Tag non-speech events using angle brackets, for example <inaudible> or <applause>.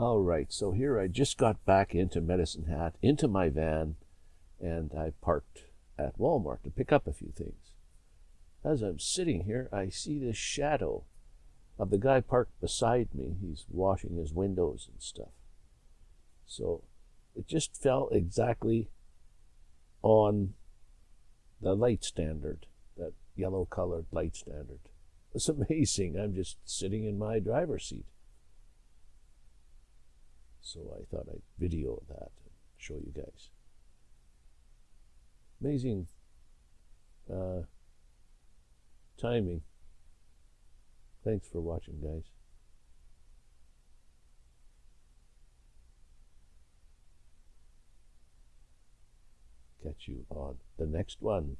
All right, so here I just got back into Medicine Hat, into my van, and I parked at Walmart to pick up a few things. As I'm sitting here, I see this shadow of the guy parked beside me. He's washing his windows and stuff. So it just fell exactly on the light standard, that yellow colored light standard. It's <laughs> amazing. I'm just sitting in my driver's seat. So I thought I'd video that and show you guys. Amazing uh, timing. Thanks for watching, guys. Catch you on the next one.